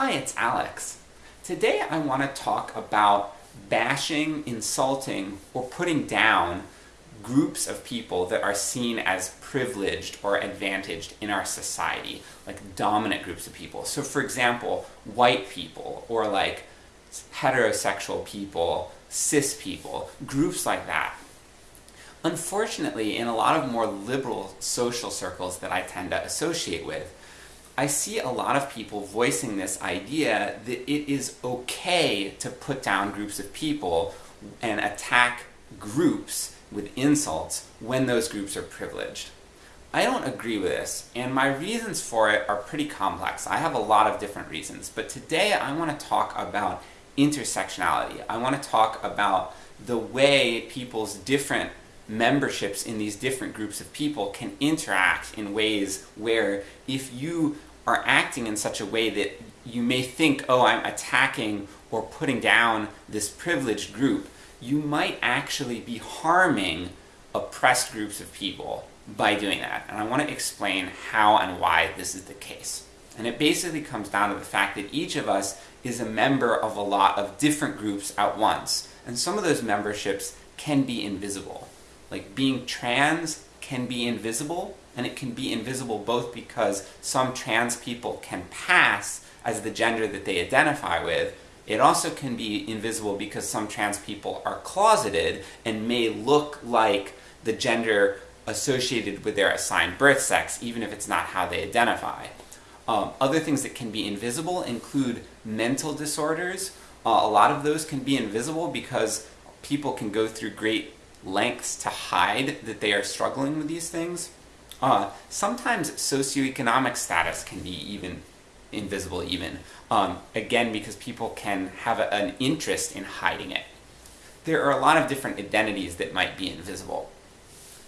Hi, it's Alex. Today I want to talk about bashing, insulting, or putting down groups of people that are seen as privileged or advantaged in our society, like dominant groups of people. So for example, white people, or like heterosexual people, cis people, groups like that. Unfortunately, in a lot of more liberal social circles that I tend to associate with, I see a lot of people voicing this idea that it is okay to put down groups of people and attack groups with insults when those groups are privileged. I don't agree with this, and my reasons for it are pretty complex. I have a lot of different reasons, but today I want to talk about intersectionality. I want to talk about the way people's different memberships in these different groups of people can interact in ways where if you are acting in such a way that you may think, oh, I'm attacking or putting down this privileged group, you might actually be harming oppressed groups of people by doing that. And I want to explain how and why this is the case. And it basically comes down to the fact that each of us is a member of a lot of different groups at once. And some of those memberships can be invisible. Like being trans can be invisible, and it can be invisible both because some trans people can pass as the gender that they identify with, it also can be invisible because some trans people are closeted and may look like the gender associated with their assigned birth sex, even if it's not how they identify. Um, other things that can be invisible include mental disorders. Uh, a lot of those can be invisible because people can go through great lengths to hide that they are struggling with these things. Uh, sometimes socioeconomic status can be even invisible even, um, again because people can have a, an interest in hiding it. There are a lot of different identities that might be invisible.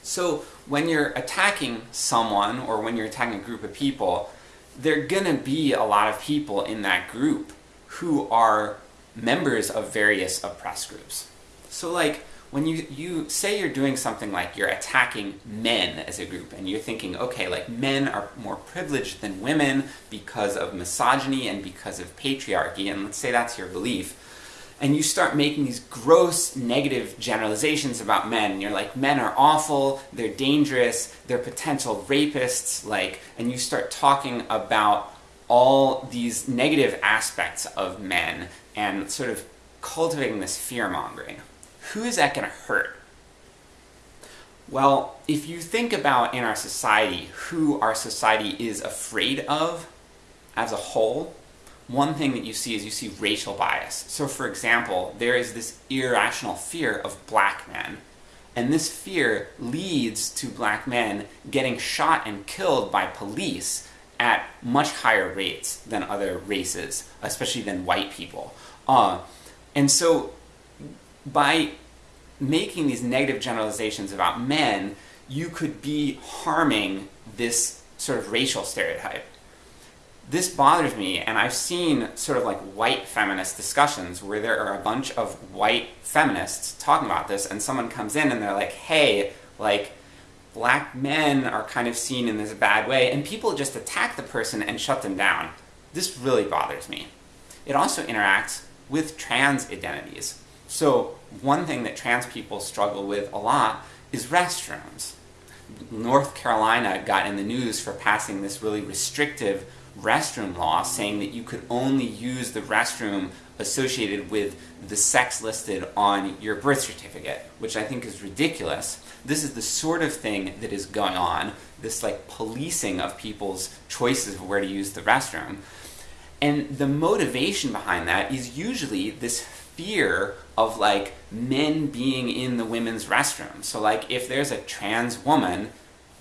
So when you're attacking someone, or when you're attacking a group of people, there are gonna be a lot of people in that group who are members of various oppressed groups. So like, when you, you say you're doing something like you're attacking men as a group, and you're thinking, okay, like men are more privileged than women because of misogyny and because of patriarchy, and let's say that's your belief, and you start making these gross negative generalizations about men, and you're like, men are awful, they're dangerous, they're potential rapists, like, and you start talking about all these negative aspects of men, and sort of cultivating this fear-mongering who is that going to hurt? Well, if you think about in our society who our society is afraid of as a whole, one thing that you see is you see racial bias. So for example, there is this irrational fear of black men, and this fear leads to black men getting shot and killed by police at much higher rates than other races, especially than white people. Uh, and so by making these negative generalizations about men, you could be harming this sort of racial stereotype. This bothers me, and I've seen sort of like white feminist discussions where there are a bunch of white feminists talking about this, and someone comes in and they're like, hey, like, black men are kind of seen in this bad way, and people just attack the person and shut them down. This really bothers me. It also interacts with trans identities. So one thing that trans people struggle with a lot is restrooms. North Carolina got in the news for passing this really restrictive restroom law saying that you could only use the restroom associated with the sex listed on your birth certificate, which I think is ridiculous. This is the sort of thing that is going on, this like policing of people's choices of where to use the restroom. And the motivation behind that is usually this fear of like men being in the women's restroom. So like if there's a trans woman,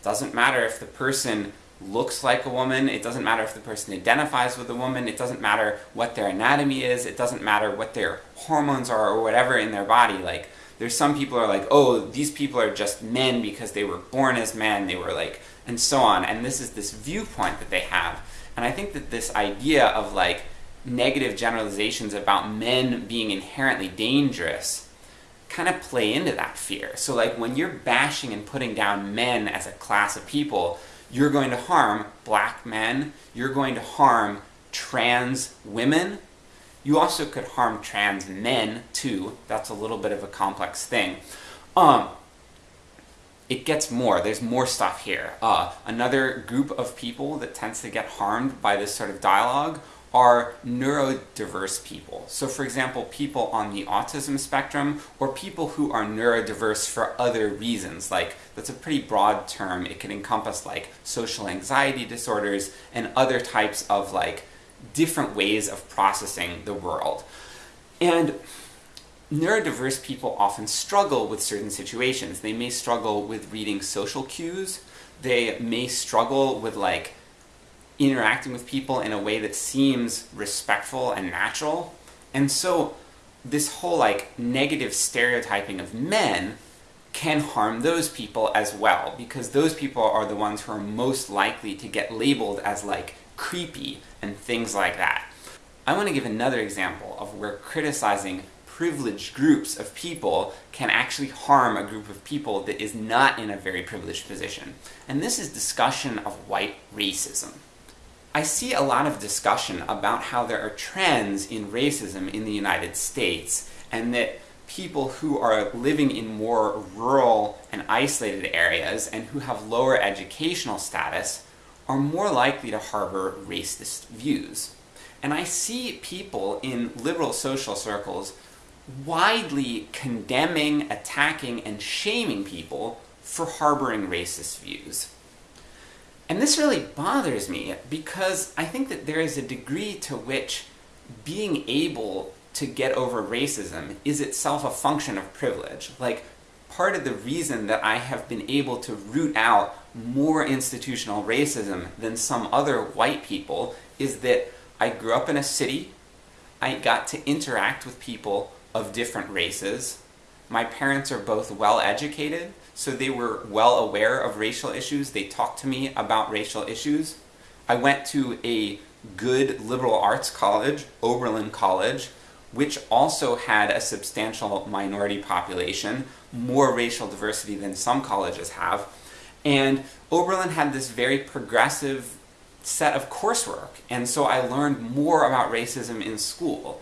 doesn't matter if the person looks like a woman, it doesn't matter if the person identifies with a woman, it doesn't matter what their anatomy is, it doesn't matter what their hormones are or whatever in their body, like there's some people are like, oh, these people are just men because they were born as men, they were like, and so on, and this is this viewpoint that they have. And I think that this idea of like, negative generalizations about men being inherently dangerous kind of play into that fear. So like when you're bashing and putting down men as a class of people, you're going to harm black men, you're going to harm trans women. You also could harm trans men too. That's a little bit of a complex thing. Um, it gets more. There's more stuff here. Uh, another group of people that tends to get harmed by this sort of dialogue are neurodiverse people. So for example, people on the autism spectrum, or people who are neurodiverse for other reasons, like, that's a pretty broad term, it can encompass like social anxiety disorders and other types of like different ways of processing the world. And neurodiverse people often struggle with certain situations. They may struggle with reading social cues, they may struggle with like interacting with people in a way that seems respectful and natural. And so this whole like negative stereotyping of men can harm those people as well, because those people are the ones who are most likely to get labeled as like creepy and things like that. I want to give another example of where criticizing privileged groups of people can actually harm a group of people that is not in a very privileged position. And this is discussion of white racism. I see a lot of discussion about how there are trends in racism in the United States, and that people who are living in more rural and isolated areas, and who have lower educational status, are more likely to harbor racist views. And I see people in liberal social circles widely condemning, attacking, and shaming people for harboring racist views. And this really bothers me, because I think that there is a degree to which being able to get over racism is itself a function of privilege. Like, part of the reason that I have been able to root out more institutional racism than some other white people is that I grew up in a city, I got to interact with people of different races, my parents are both well educated, so they were well aware of racial issues, they talked to me about racial issues. I went to a good liberal arts college, Oberlin College, which also had a substantial minority population, more racial diversity than some colleges have, and Oberlin had this very progressive set of coursework, and so I learned more about racism in school.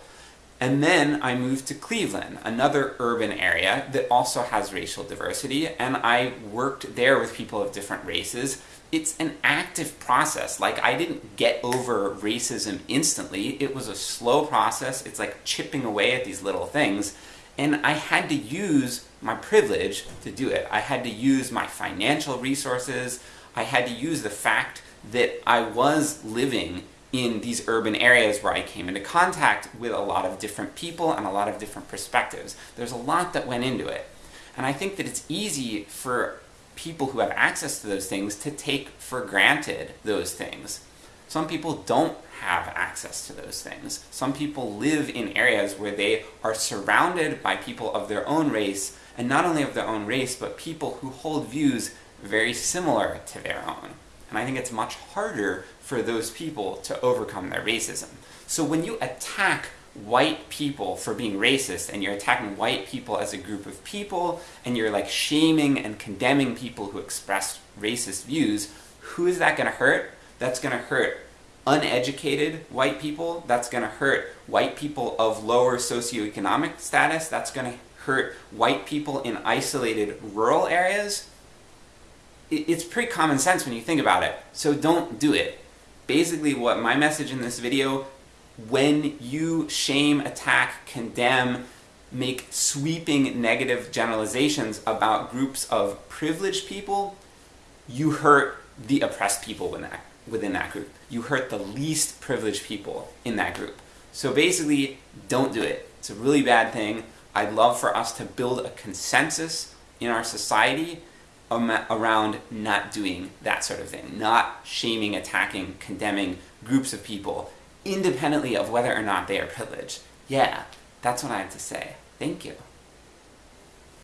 And then I moved to Cleveland, another urban area that also has racial diversity, and I worked there with people of different races. It's an active process, like I didn't get over racism instantly, it was a slow process, it's like chipping away at these little things, and I had to use my privilege to do it. I had to use my financial resources, I had to use the fact that I was living in these urban areas where I came into contact with a lot of different people and a lot of different perspectives. There's a lot that went into it. And I think that it's easy for people who have access to those things to take for granted those things. Some people don't have access to those things. Some people live in areas where they are surrounded by people of their own race, and not only of their own race, but people who hold views very similar to their own. And I think it's much harder for those people to overcome their racism. So when you attack white people for being racist, and you're attacking white people as a group of people, and you're like shaming and condemning people who express racist views, who is that gonna hurt? That's gonna hurt uneducated white people, that's gonna hurt white people of lower socioeconomic status, that's gonna hurt white people in isolated rural areas, it's pretty common sense when you think about it, so don't do it. Basically what my message in this video, when you shame, attack, condemn, make sweeping negative generalizations about groups of privileged people, you hurt the oppressed people within that, within that group. You hurt the least privileged people in that group. So basically, don't do it. It's a really bad thing. I'd love for us to build a consensus in our society around not doing that sort of thing. Not shaming, attacking, condemning groups of people, independently of whether or not they are privileged. Yeah, that's what I have to say. Thank you.